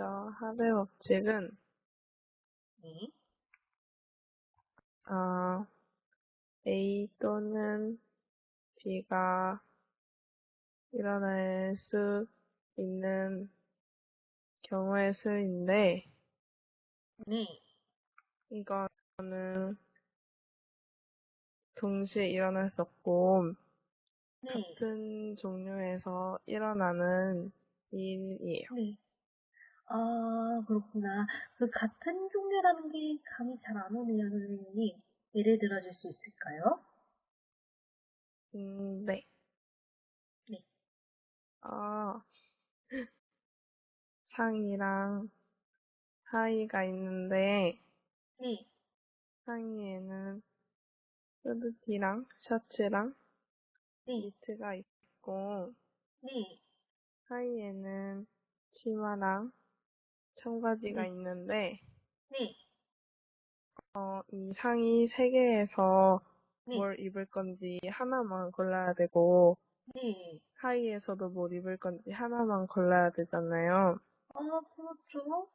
먼저 하대 법칙은 네. 어, A 또는 B가 일어날 수 있는 경우의 수인데 네. 이거는 동시에 일어날 수 없고 네. 같은 종류에서 일어나는 일이에요. 네. 아, 그렇구나. 그 같은 종류라는 게 감이 잘 안 오네요, 선생님. 예를 들어 줄 수 있을까요? 음, 네. 네. 어, 상의랑 하의가 있는데 네. 상의에는 후드티랑 셔츠랑 네. 니트가 있고 네. 하의에는 치마랑 청바지가 네. 있는데 네. 어, 이 상의 세 개에서 네. 뭘 입을 건지 하나만 골라야 되고 네. 하의에서도 뭘 입을 건지 하나만 골라야 되잖아요. 아, 그렇죠.